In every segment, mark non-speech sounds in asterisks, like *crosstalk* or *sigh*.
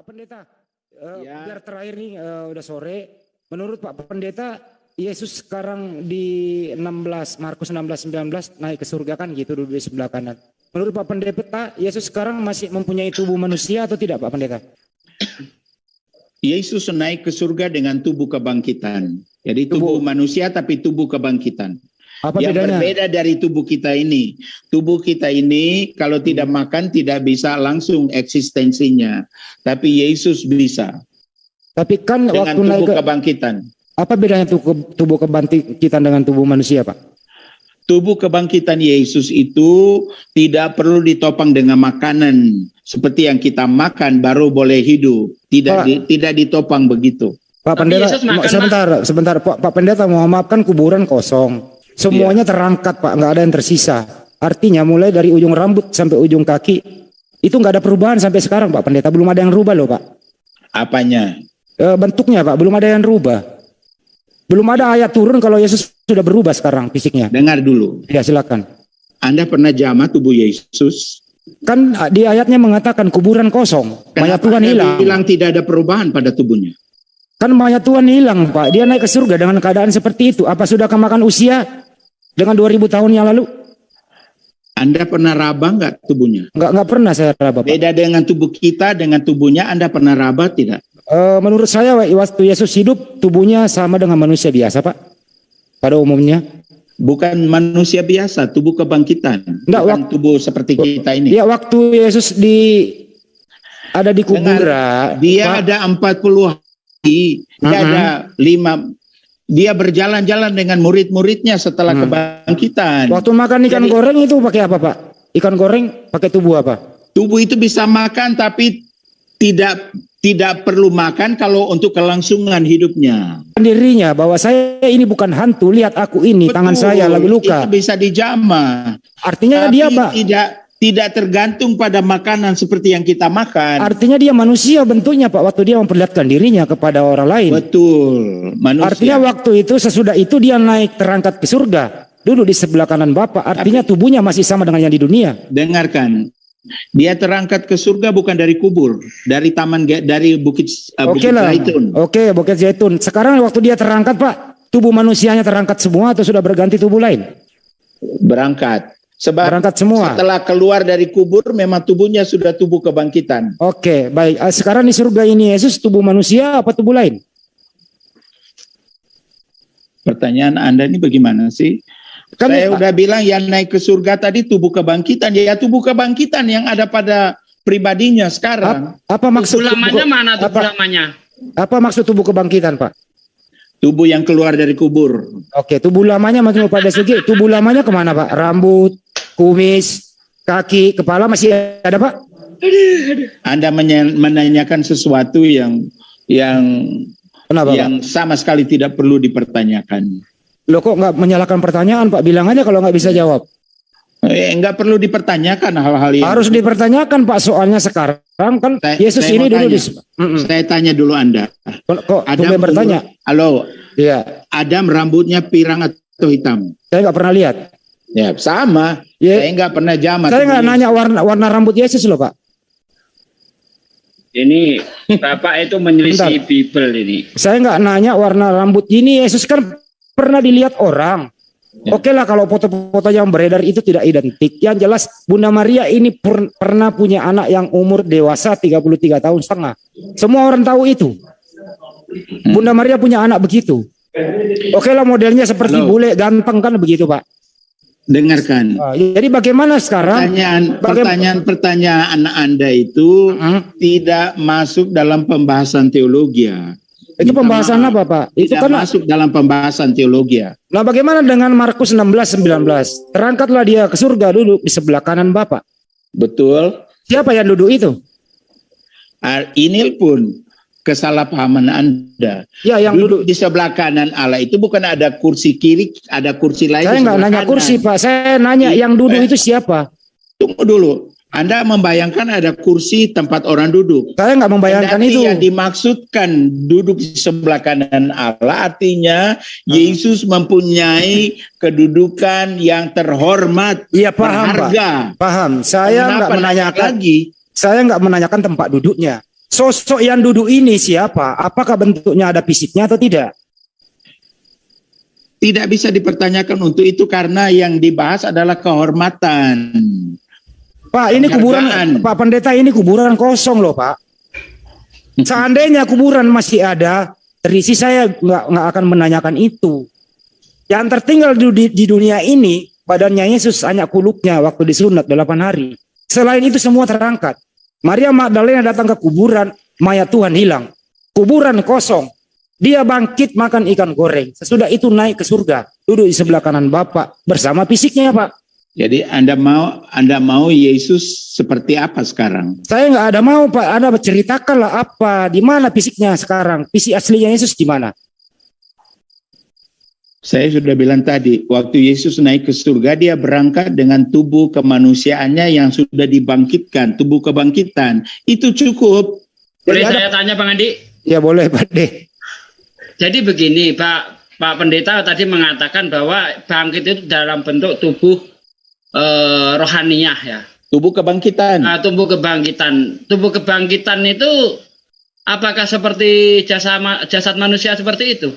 Pak Pendeta. Eh, Ya. Biar terakhir nih eh, udah sore. Menurut Pak Pendeta, Yesus sekarang di 16 Markus 16 19 naik ke surga kan gitu duduk di sebelah kanan. Menurut Pak Pendeta, Yesus sekarang masih mempunyai tubuh manusia atau tidak Pak Pendeta? Yesus naik ke surga dengan tubuh kebangkitan. Jadi tubuh, manusia tapi tubuh kebangkitan. Apa yang bedanya? berbeda dari tubuh kita ini. Tubuh kita ini kalau tidak makan tidak bisa langsung eksistensinya. Tapi Yesus bisa Tapi kan dengan waktu naik tubuh ke, kebangkitan. apa bedanya tubuh, tubuh kebangkitan dengan tubuh manusia Pak? Tubuh kebangkitan Yesus itu tidak perlu ditopang dengan makanan seperti yang kita makan baru boleh hidup. Tidak Pak. di- tidak ditopang begitu. Pak Tapi Pendeta, Yesus makan, mo- sebentar, sebentar, Pak, Pak Pendeta mohon maaf kan kuburan kosong. Semuanya Iya. terangkat Pak, nggak ada yang tersisa. Artinya mulai dari ujung rambut sampai ujung kaki itu nggak ada perubahan sampai sekarang Pak Pendeta, belum ada yang rubah loh Pak. Apanya? E, bentuknya Pak, belum ada yang rubah. Belum ada ayat turun kalau Yesus sudah berubah sekarang fisiknya. Dengar dulu. Ya silakan. Anda pernah jamah tubuh Yesus? Kan ah, di ayatnya mengatakan kuburan kosong, mayat Kenapa Tuhan Anda hilang. bilang tidak ada perubahan pada tubuhnya? Kan mayat Tuhan hilang Pak, dia naik ke surga dengan keadaan seperti itu. Apa sudah kemakan usia dengan 2000 tahun yang lalu? Anda pernah raba nggak tubuhnya? Nggak nggak pernah saya raba Pak. Beda dengan tubuh kita, dengan tubuhnya Anda pernah raba tidak? Eh, menurut saya waktu Yesus hidup tubuhnya sama dengan manusia biasa pak. Pada umumnya. Bukan manusia biasa, tubuh kebangkitan. Nggak, Bukan tubuh seperti kita ini. Ya waktu Yesus di ada di kuburan. Dia Pak, ada 40 hari, dia Mhm. ada lima, dia berjalan-jalan dengan murid-muridnya setelah Hmm. kebangkitan. waktu makan ikan Jadi- goreng itu pakai apa pak? Ikan goreng pakai tubuh apa? Tubuh itu bisa makan tapi tidak tidak perlu makan kalau untuk kelangsungan hidupnya. Dirinya bahwa saya ini bukan hantu. Lihat aku ini tangan Betul, saya lagi luka. Itu bisa dijamah. Artinya Tapi dia pak. tidak tidak tergantung pada makanan seperti yang kita makan. Artinya dia manusia bentuknya pak. Waktu dia memperlihatkan dirinya kepada orang lain. Betul, manusia. Artinya waktu itu sesudah itu dia naik terangkat ke surga. Duduk di sebelah kanan Bapak. Artinya tubuhnya masih sama dengan yang di dunia. Dengarkan, dia terangkat ke surga bukan dari kubur, dari taman dari bukit uh, Oke lah. Zaitun. Oke, Bukit Zaitun. Sekarang waktu dia terangkat, Pak, tubuh manusianya terangkat semua atau sudah berganti tubuh lain? Berangkat. Sebab Berangkat semua. setelah keluar dari kubur memang tubuhnya sudah tubuh kebangkitan. Oke, baik. Ah, Sekarang di surga ini Yesus tubuh manusia apa tubuh lain? Pertanyaan Anda ini bagaimana sih? Kan Saya udah bilang yang naik ke surga tadi tubuh kebangkitan, ya tubuh kebangkitan yang ada pada pribadinya sekarang. apa, apa maksud Tubuh lamanya tubuh, mana tubuh apa, lamanya? apa maksud tubuh kebangkitan, Pak? Tubuh yang keluar dari kubur. Oke, tubuh lamanya maksudnya pada segi tubuh lamanya ke mana, Pak? Rambut, kumis, kaki, kepala masih ada, Pak? Anda menanyakan sesuatu yang yang Kenapa, Pak? yang sama sekali tidak perlu dipertanyakan. Lo kok nggak menyalahkan pertanyaan, Pak? Bilang aja kalau nggak bisa jawab. Eh, enggak perlu dipertanyakan hal-hal yang Harus dipertanyakan, Pak. Soalnya sekarang kan Saya- Yesus saya ini dulu tanya. di. Saya tanya dulu Anda. Kok, Adam tumben bertanya? Halo, Iya, Adam rambutnya pirang atau hitam? saya nggak pernah lihat. Ya, sama. Ya, Saya enggak pernah jamat. saya nggak nanya warna warna rambut Yesus loh, Pak. Ini Bapak itu menyelisih. Bible ini. Saya nggak nanya warna rambut ini Yesus kan pernah dilihat orang. Ya. Oke lah kalau foto-foto yang beredar itu tidak identik. Yang jelas Bunda Maria ini per- pernah punya anak yang umur dewasa 33 tahun setengah. Semua orang tahu itu. Bunda Maria punya anak begitu. Oke lah modelnya seperti Halo. bule ganteng kan begitu Pak. Dengarkan. Ah, jadi bagaimana sekarang? Pertanyaan Bagaim- pertanyaan-pertanyaan Anda itu Hmm, tidak masuk dalam pembahasan teologi. ya. itu Minta pembahasan maaf. apa Pak? Itu Tidak kan masuk dalam pembahasan teologi. ya. Nah bagaimana dengan Markus 16 19? Terangkatlah dia ke surga duduk di sebelah kanan Bapak. Betul. Siapa yang duduk itu? Ah, Ini pun kesalahpahaman Anda. Ya yang Duduk duduk. di sebelah kanan Allah itu bukan ada kursi kiri, ada kursi lain. Saya nggak nanya kanan. kursi Pak. Saya nanya yang duduk Eh. itu siapa? Tunggu dulu. Anda membayangkan ada kursi tempat orang duduk. Saya nggak membayangkan Kendati itu. yang dimaksudkan duduk di sebelah kanan Allah artinya Yesus mempunyai kedudukan yang terhormat, Iya paham Pak. Paham. Saya nggak menanyakan. lagi. Saya nggak menanyakan tempat duduknya. Sosok yang duduk ini siapa? Apakah bentuknya ada fisiknya atau tidak? Tidak bisa dipertanyakan untuk itu karena yang dibahas adalah kehormatan. Pak, ini kuburan. Pak Pendeta ini kuburan kosong loh, Pak. Seandainya kuburan masih ada, terisi saya nggak nggak akan menanyakan itu. Yang tertinggal di, di- di dunia ini badannya Yesus hanya kulupnya waktu disunat 8 hari. Selain itu semua terangkat. Maria Magdalena datang ke kuburan, mayat Tuhan hilang. Kuburan kosong. Dia bangkit makan ikan goreng. Sesudah itu naik ke surga, duduk di sebelah kanan Bapak bersama fisiknya, Pak. Jadi Anda mau Anda mau Yesus seperti apa sekarang? Saya nggak ada mau Pak, Anda ceritakanlah apa, di mana fisiknya sekarang, fisik aslinya Yesus di mana? Saya sudah bilang tadi, waktu Yesus naik ke surga, dia berangkat dengan tubuh kemanusiaannya yang sudah dibangkitkan, tubuh kebangkitan. Itu cukup. Boleh Jadi ada- saya tanya Bang Andi? Ya boleh Pak De. Jadi begini Pak Pak Pendeta tadi mengatakan bahwa bangkit itu dalam bentuk tubuh eh, rohaniah ya. Tubuh kebangkitan. Nah, tubuh kebangkitan. Tubuh kebangkitan itu apakah seperti jasa ma- jasad manusia seperti itu?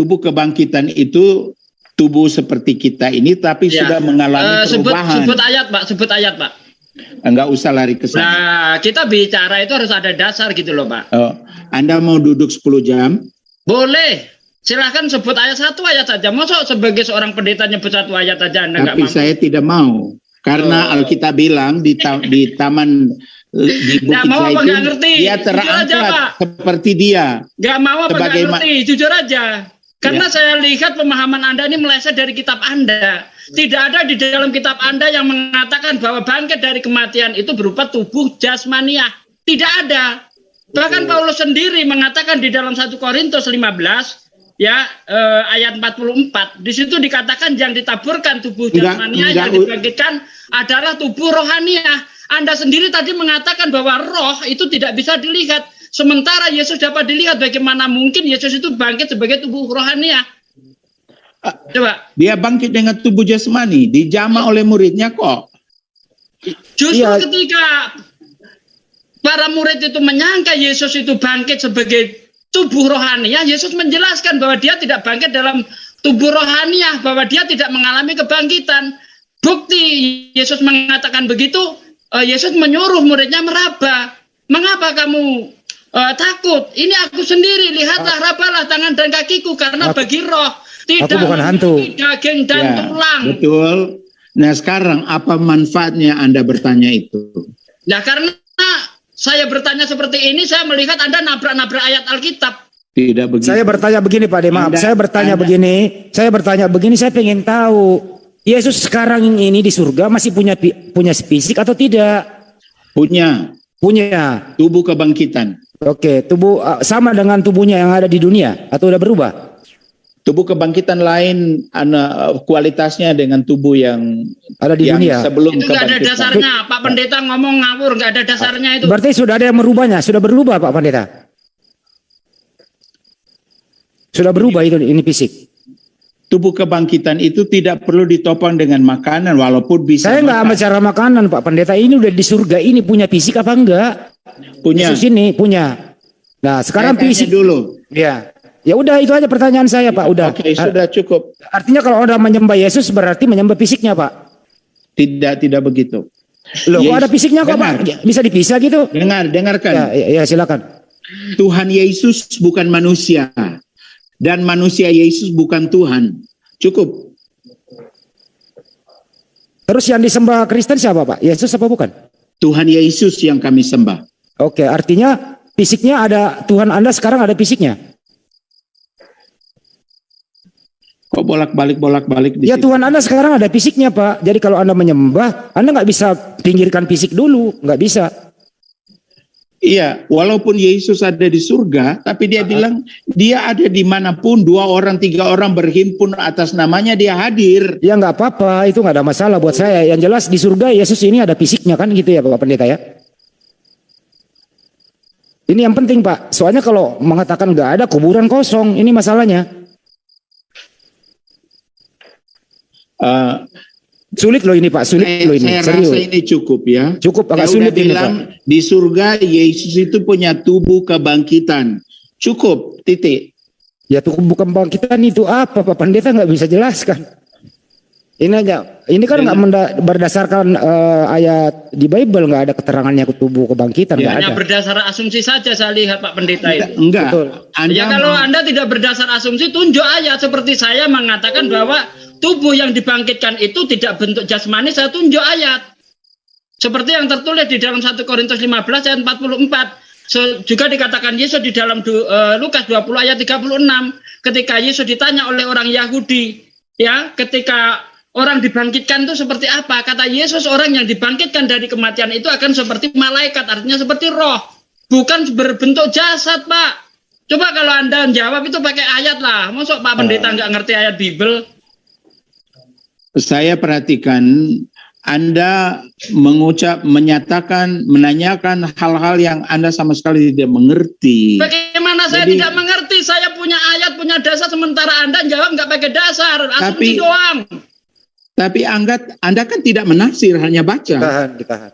Tubuh kebangkitan itu tubuh seperti kita ini tapi Ya. sudah mengalami Eh, sebut perubahan. sebut ayat Pak, sebut ayat Pak. Enggak usah lari ke sana. Nah, kita bicara itu harus ada dasar gitu loh Pak. Oh, anda mau duduk 10 jam? Boleh. Silahkan sebut ayat satu ayat saja. Masa sebagai seorang pendeta nyebut satu ayat saja Anda Tapi mampu? saya tidak mau. Karena Oh. Alkitab bilang di, ta- di taman di Bukit mau apa Zaitun, dia aja, terangkat Pak. seperti dia. Gak mau apa Sebagai ma- ngerti, jujur aja. Karena Ya. saya lihat pemahaman Anda ini meleset dari kitab Anda. Tidak ada di dalam kitab Anda yang mengatakan bahwa bangkit dari kematian itu berupa tubuh jasmaniah. Tidak ada. Bahkan Paulus sendiri mengatakan di dalam 1 Korintus 15 ya eh, ayat 44 di situ dikatakan yang ditaburkan tubuh jasmaniah yang dibangkitkan adalah tubuh rohaniah. Anda sendiri tadi mengatakan bahwa roh itu tidak bisa dilihat. Sementara Yesus dapat dilihat bagaimana mungkin Yesus itu bangkit sebagai tubuh rohaniah. Ah. Coba. Dia bangkit dengan tubuh jasmani, dijama oleh muridnya kok. Justru Iya. ketika para murid itu menyangka Yesus itu bangkit sebagai tubuh rohaniah, Yesus menjelaskan bahwa dia tidak bangkit dalam tubuh rohaniah, bahwa dia tidak mengalami kebangkitan. Bukti Yesus mengatakan begitu, eh, Yesus menyuruh muridnya meraba. Mengapa kamu eh, takut? Ini aku sendiri, lihatlah, rabalah tangan dan kakiku, karena Aku- bagi roh tidak aku bukan hantu. memiliki daging dan Ya, tulang. Betul. Nah sekarang apa manfaatnya Anda bertanya itu? Nah karena saya bertanya seperti ini, saya melihat Anda nabrak-nabrak ayat Alkitab. Tidak begitu. Saya bertanya begini Pak De, maaf. Anda- saya bertanya Anda- begini, saya bertanya begini, saya pengen tahu Yesus sekarang ini di surga masih punya punya fisik atau tidak? Punya Punya. tubuh kebangkitan. Oke, tubuh uh, sama dengan tubuhnya yang ada di dunia atau udah berubah? Tubuh kebangkitan lain ana, kualitasnya dengan tubuh yang Ada di yang dunia. sebelum Itu nggak ada dasarnya. Pak Pendeta ngomong ngawur, nggak ada dasarnya itu. Berarti sudah ada yang merubahnya, sudah berubah Pak Pendeta. Sudah berubah itu ini fisik. Tubuh kebangkitan itu tidak perlu ditopang dengan makanan walaupun bisa Saya nggak bicara makanan Pak Pendeta. Ini udah di surga ini punya fisik apa enggak? Punya. Yesus ini punya. Nah sekarang fisik. dulu. Ya, ya udah itu aja pertanyaan saya Pak. Udah. Oke, sudah cukup. Artinya kalau udah menyembah Yesus berarti menyembah fisiknya Pak. Tidak tidak begitu. Loh, kok Yesus- ada fisiknya kok dengar. Pak? Bisa dipisah gitu? Dengar, dengarkan. Ya, ya, ya silakan. Tuhan Yesus bukan manusia dan manusia Yesus bukan Tuhan. Cukup. Terus yang disembah Kristen siapa Pak? Yesus apa bukan? Tuhan Yesus yang kami sembah. Oke, artinya fisiknya ada Tuhan Anda sekarang ada fisiknya. Kok bolak-balik bolak-balik Ya situ? Tuhan Anda sekarang ada fisiknya Pak. Jadi kalau Anda menyembah, Anda nggak bisa pinggirkan fisik dulu, nggak bisa. Iya, walaupun Yesus ada di surga, tapi dia bilang dia ada di mana pun dua orang tiga orang berhimpun atas namanya dia hadir. Ya nggak apa-apa, itu nggak ada masalah buat saya. Yang jelas di surga Yesus ini ada fisiknya kan gitu ya Bapak Pendeta ya. Ini yang penting Pak. Soalnya kalau mengatakan nggak ada kuburan kosong, ini masalahnya. Eh, Sulit loh ini Pak, sulit Saya, loh ini. saya Serius. rasa ini cukup ya. Cukup agak Saya sulit ini bilang Pak. di surga Yesus itu punya tubuh kebangkitan. Cukup, titik. Ya tuh bukan bangkitan itu apa Pak Pendeta nggak bisa jelaskan. Ini aja, ini kan nggak menda- berdasarkan eh, ayat di Bible nggak ada keterangannya ke tubuh kebangkitan nggak Hanya ada. berdasar asumsi saja saya lihat Pak Pendeta itu. Enggak. Betul. Anda ya kalau Anda tidak berdasar asumsi, tunjuk ayat seperti saya mengatakan bahwa tubuh yang dibangkitkan itu tidak bentuk jasmani, saya tunjuk ayat. Seperti yang tertulis di dalam 1 Korintus 15 ayat 44. So, juga dikatakan Yesus di dalam du- eh, Lukas 20 ayat 36 ketika Yesus ditanya oleh orang Yahudi, ya, ketika orang dibangkitkan itu seperti apa? Kata Yesus orang yang dibangkitkan dari kematian itu akan seperti malaikat, artinya seperti roh, bukan berbentuk jasad, Pak. Coba kalau Anda jawab itu pakai ayat lah. Masuk Pak Pendeta nggak ngerti ayat Bible? saya perhatikan Anda mengucap, menyatakan, menanyakan hal-hal yang Anda sama sekali tidak mengerti. Bagaimana saya Jadi- tidak mengerti? Saya punya ayat, punya dasar, sementara Anda jawab nggak pakai dasar, Tapi- asumsi doang. Tapi Anda, Anda kan tidak menafsir, hanya baca. Ditahan, ditahan.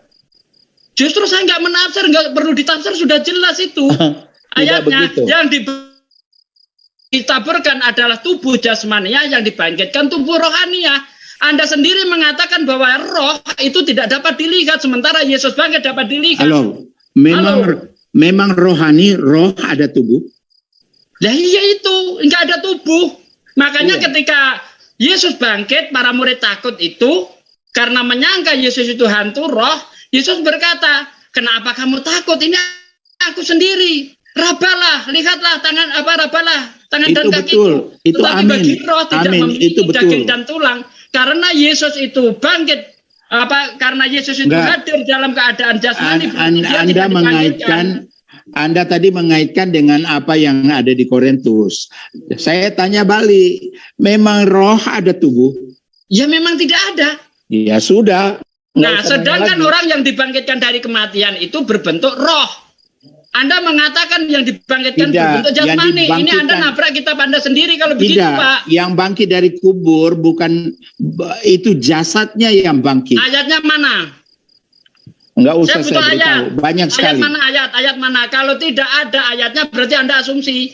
Justru saya nggak menafsir, nggak perlu ditafsir, sudah jelas itu. *laughs* Ayatnya begitu. yang di ditaburkan adalah tubuh jasmania yang dibangkitkan tubuh rohania. Anda sendiri mengatakan bahwa roh itu tidak dapat dilihat, sementara Yesus bangkit dapat dilihat. Halo, memang Halo. memang rohani, roh ada tubuh. Lah iya itu, nggak ada tubuh. Makanya Iya. ketika Yesus bangkit, para murid takut itu karena menyangka Yesus itu hantu roh. Yesus berkata, kenapa kamu takut? Ini aku sendiri. Rabalah, lihatlah tangan apa rabalah tangan Itu dan kakiku. betul. Itu Tetapi amin. bagi roh tidak Amin. memiliki Itu betul. daging dan tulang. Karena Yesus itu bangkit apa karena Yesus itu Enggak. hadir dalam keadaan jasmani An- an- anda mengaitkan. Anda tadi mengaitkan dengan apa yang ada di Korintus. Saya tanya balik, memang roh ada tubuh? ya memang tidak ada Ya sudah. Nah, sedangkan lagi. orang yang dibangkitkan dari kematian itu berbentuk roh. Anda mengatakan yang dibangkitkan Tidak, berbentuk jasmani. Ini Anda nabrak kitab Anda sendiri kalau begitu, tidak, Pak. yang bangkit dari kubur bukan itu jasadnya yang bangkit. Ayatnya mana? Enggak usah Saya saya, ayat. banyak Ayat sekali. mana ayat? Ayat mana? Kalau tidak ada ayatnya berarti Anda asumsi.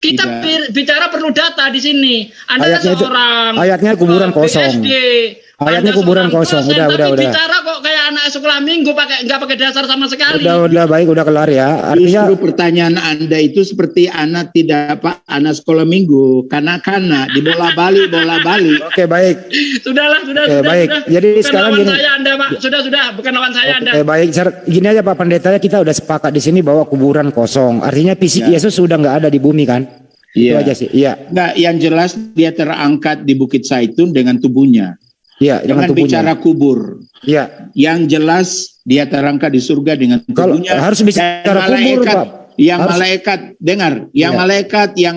Kita Tidak. bi- bicara perlu data di sini. Anda Ayatnya itu- seorang ayatnya kuburan eh, kosong. BSD. Ayatnya Anda kuburan kosong. Udah, tapi udah, udah. bicara kok kayak anak sekolah minggu pakai nggak pakai dasar sama sekali. Udah udah baik udah kelar ya. Artinya Justru pertanyaan Anda itu seperti anak tidak Pak, anak sekolah minggu, kanak-kanak dibola balik, bola balik. *laughs* oke baik. Sudahlah, sudah, Oke, sudah, baik. sudah. Jadi bukan sekarang lawan gini. saya Anda, Pak. Sudah, sudah, bukan lawan saya Anda. Oke baik. Gini aja Pak Pendeta kita udah sepakat di sini bahwa kuburan kosong. Artinya fisik Ya. Yesus sudah nggak ada di bumi kan? Itu Iya. aja sih. Iya. Enggak, yang jelas dia terangkat di Bukit Saitun dengan tubuhnya. Dengan Jangan tubuhnya. bicara kubur. Iya. Yang jelas dia terangkat di surga dengan Kalau tubuhnya. harus bicara Dan kubur, malaikat, Pak. Yang Harus- malaikat dengar, yang Iya. malaikat yang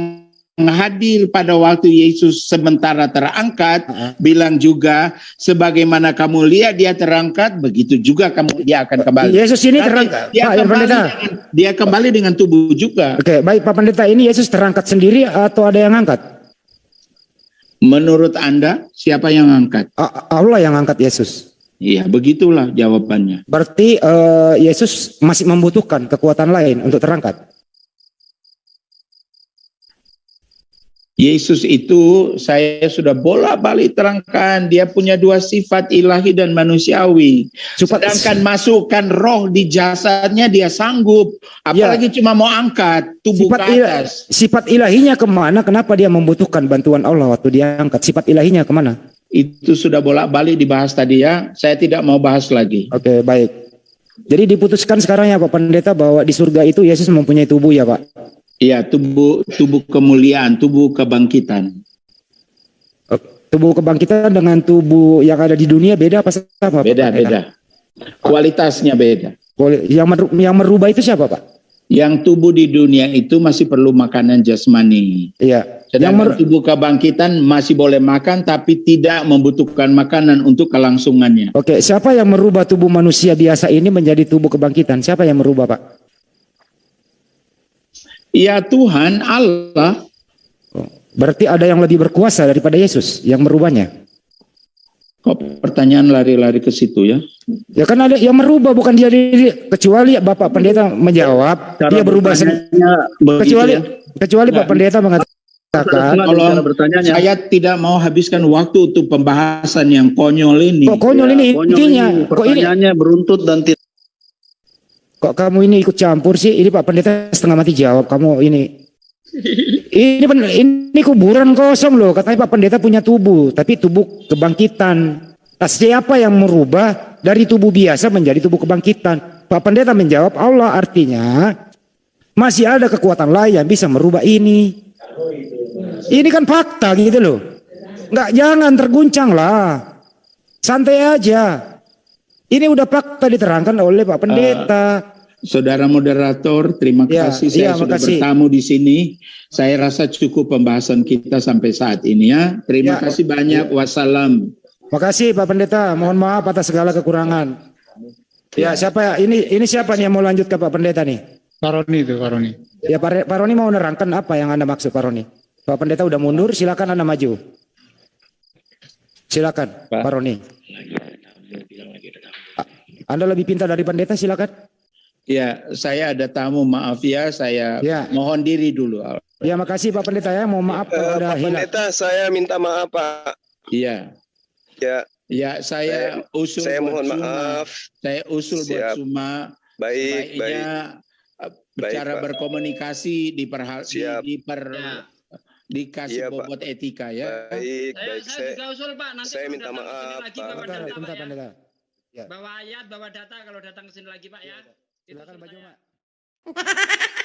hadir pada waktu Yesus sementara terangkat Uh-uh. bilang juga sebagaimana kamu lihat dia terangkat begitu juga kamu dia akan kembali. Yesus ini terangkat. Dia Pak, kembali pendeta. dengan, dia kembali dengan tubuh juga. Oke baik Pak Pendeta ini Yesus terangkat sendiri atau ada yang angkat? Menurut Anda siapa yang angkat? Allah yang angkat Yesus. Iya, begitulah jawabannya. Berarti eh, Yesus masih membutuhkan kekuatan lain untuk terangkat. Yesus itu saya sudah bola-balik terangkan dia punya dua sifat ilahi dan manusiawi. Sifat- Sedangkan masukkan roh di jasadnya dia sanggup. Apalagi cuma mau angkat tubuh Sifat, ke atas. sifat ilahinya ke mana? Kenapa dia membutuhkan bantuan Allah waktu dia angkat? Sifat ilahinya ke mana? Itu sudah bolak-balik dibahas tadi ya. Saya tidak mau bahas lagi. Oke baik. Jadi diputuskan sekarang ya Pak Pendeta bahwa di surga itu Yesus mempunyai tubuh ya Pak. Iya, tubuh tubuh kemuliaan, tubuh kebangkitan. Tubuh kebangkitan dengan tubuh yang ada di dunia beda apa sama? Pak Beda, Pendeta? beda. Kualitasnya beda. Yang meru- yang merubah itu siapa Pak? Yang tubuh di dunia itu masih perlu makanan jasmani. Iya. Yang Sedangkan mer- tubuh kebangkitan masih boleh makan tapi tidak membutuhkan makanan untuk kelangsungannya. Oke, siapa yang merubah tubuh manusia biasa ini menjadi tubuh kebangkitan? Siapa yang merubah Pak? Ya Tuhan Allah, Oh, Berarti ada yang lebih berkuasa daripada Yesus yang merubahnya. kok pertanyaan lari-lari ke situ ya. Ya kan ada yang merubah bukan dia diri kecuali Bapak Pendeta menjawab Cara dia berubah sendiri. Kecuali ya. kecuali Pak Nah. Pendeta mengatakan bertanyanya. Saya tidak mau habiskan waktu untuk pembahasan yang konyol ini. kok konyol Ya, ini konyol intinya ini, kok ini pertanyaannya beruntut dan tidak kok kamu ini ikut campur sih? Ini Pak Pendeta setengah mati jawab kamu ini. Ini ini kuburan kosong loh. Katanya Pak Pendeta punya tubuh tapi tubuh kebangkitan. Siapa yang merubah dari tubuh biasa menjadi tubuh kebangkitan. Pak Pendeta menjawab Allah artinya masih ada kekuatan lain yang bisa merubah ini. Ini kan fakta gitu loh. Nggak jangan terguncang lah. Santai aja. Ini udah fakta diterangkan oleh Pak Pendeta Saudara moderator, terima Ya, kasih saya iya, sudah makasih. bertamu di sini. Saya rasa cukup pembahasan kita sampai saat ini ya. Terima Ya. kasih banyak. Wassalam. Makasih Pak Pendeta, mohon maaf atas segala kekurangan. Ya siapa ya? Ini ini siapa nih yang mau lanjut ke Pak Pendeta nih? Paroni itu Paroni. Ya Pak, Pak Roni mau nerangkan apa yang anda maksud Pak Roni? Pak Pendeta udah mundur, silakan anda maju. Silakan Pak, Roni. A- Anda lebih pintar dari pendeta, silakan. Ya, saya ada tamu. Maaf ya, saya Ya. mohon diri dulu. Ya makasih Pak Pendeta ya, mohon maaf kalau Eh, ada Pak hilang. Pendeta, saya minta maaf Pak. Iya. Ya, Ya, saya usul saya buat mohon Suma. maaf. Saya usul buat Siap. Suma Baik, baik. baiknya uh, bicara Pak. berkomunikasi diperhal di, Siap. diper Ya. dikasih Iya, Pak. bobot etika ya. Baik, Saya, baik. saya Saya, juga usul Pak, nanti saya minta maaf, lagi Pak. bawa Bentar, data bentar Pak ya. pendeta. Ya. Bawa ayat, bawa data kalau datang ke sini lagi Pak ya. Saya. Pak. *laughs*